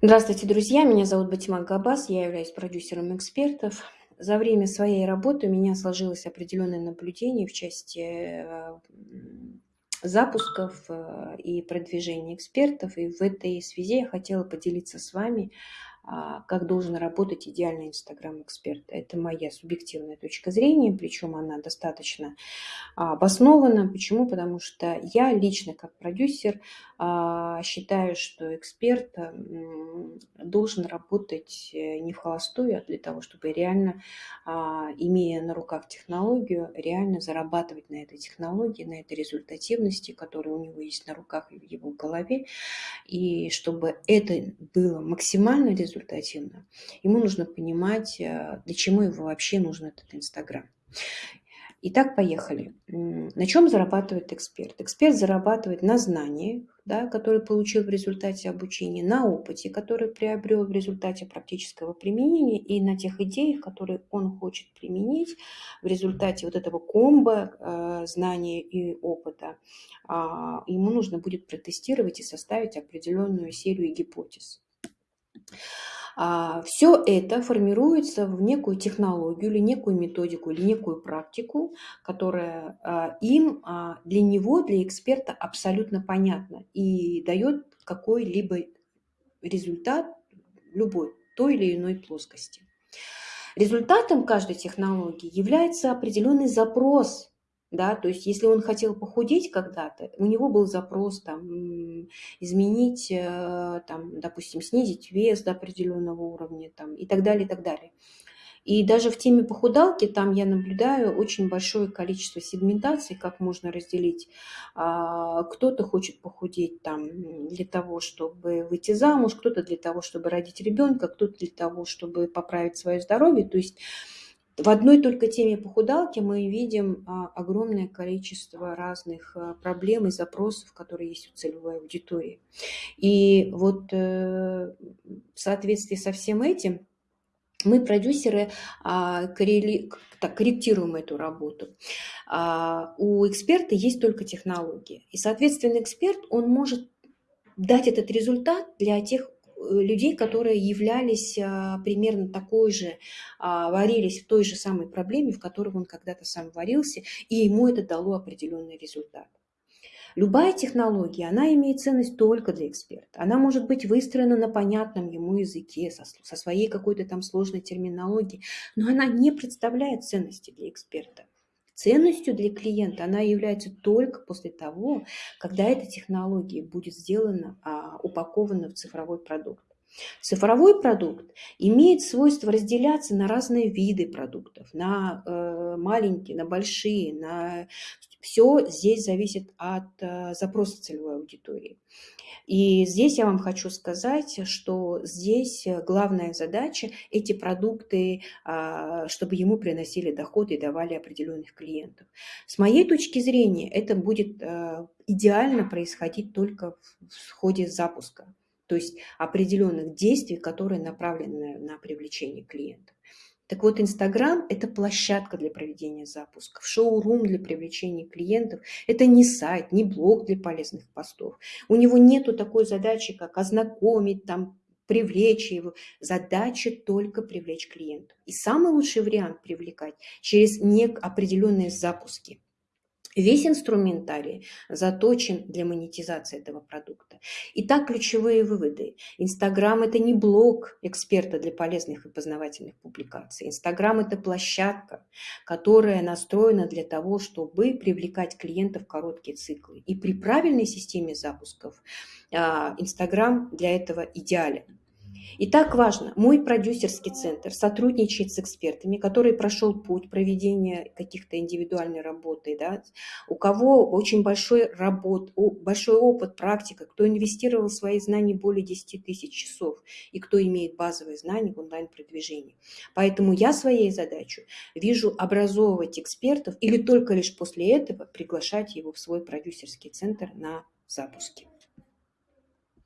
Здравствуйте, друзья! Меня зовут Батима Габас, я являюсь продюсером экспертов. За время своей работы у меня сложилось определенное наблюдение в части э, запусков э, и продвижения экспертов. И в этой связи я хотела поделиться с вами как должен работать идеальный Инстаграм-эксперт. Это моя субъективная точка зрения, причем она достаточно а, обоснована. Почему? Потому что я лично как продюсер а, считаю, что эксперт должен работать э, не в холостую, а для того, чтобы реально, имея на руках технологию, реально зарабатывать на этой технологии, на этой результативности, которая у него есть на руках и в его голове, и чтобы это было максимально результативно, результативно, ему нужно понимать, э, для чего его вообще нужен этот Инстаграм. Итак, поехали. На чем зарабатывает эксперт? Эксперт зарабатывает на знаниях, да, которые получил в результате обучения, на опыте, который приобрел в результате практического применения и на тех идеях, которые он хочет применить в результате вот этого комбо э, знания и опыта. Э, ему нужно будет протестировать и составить определенную серию гипотез. А, Все это формируется в некую технологию или некую методику или некую практику, которая а, им, а, для него, для эксперта абсолютно понятна и дает какой-либо результат любой той или иной плоскости. Результатом каждой технологии является определенный запрос да, то есть если он хотел похудеть когда-то, у него был запрос там изменить, э, там, допустим, снизить вес до определенного уровня там, и так далее, и так далее. И даже в теме похудалки там я наблюдаю очень большое количество сегментаций, как можно разделить. А, кто-то хочет похудеть там для того, чтобы выйти замуж, кто-то для того, чтобы родить ребенка, кто-то для того, чтобы поправить свое здоровье. То есть в одной только теме похудалки мы видим а, огромное количество разных а, проблем и запросов, которые есть у целевой аудитории. И вот э, в соответствии со всем этим мы, продюсеры, а, корректируем эту работу. У эксперта есть только технологии. И, соответственно, эксперт, он может дать этот результат для тех людей, которые являлись а, примерно такой же, а, варились в той же самой проблеме, в которой он когда-то сам варился, и ему это дало определенный результат. Любая технология, она имеет ценность только для эксперта. Она может быть выстроена на понятном ему языке, со, со своей какой-то там сложной терминологией, но она не представляет ценности для эксперта. Ценностью для клиента она является только после того, когда эта технология будет сделана, а, упакована в цифровой продукт. Цифровой продукт имеет свойство разделяться на разные виды продуктов, на э, маленькие, на большие, на... все здесь зависит от э, запроса целевой аудитории. И здесь я вам хочу сказать, что здесь главная задача – эти продукты, а, чтобы ему приносили доход и давали определенных клиентов. С моей точки зрения, это будет э, идеально происходить только в ходе запуска, то есть определенных действий, которые направлены на привлечение клиентов. Так вот, Инстаграм – это площадка для проведения запусков, шоурум для привлечения клиентов. Это не сайт, не блог для полезных постов. У него нету такой задачи, как ознакомить, там, привлечь его. Задача только привлечь клиентов. И самый лучший вариант привлекать через определенные запуски – Весь инструментарий заточен для монетизации этого продукта. Итак, ключевые выводы. Инстаграм – это не блог эксперта для полезных и познавательных публикаций. Инстаграм – это площадка, которая настроена для того, чтобы привлекать клиентов в короткие циклы. И при правильной системе запусков а, Инстаграм для этого идеален. И так важно, мой продюсерский центр сотрудничает с экспертами, который прошел путь проведения каких-то индивидуальной работы, да, у кого очень большой, работ, большой опыт, практика, кто инвестировал в свои знания более 10 тысяч часов и кто имеет базовые знания в онлайн-продвижении. Поэтому я своей задачей вижу образовывать экспертов или только лишь после этого приглашать его в свой продюсерский центр на запуске.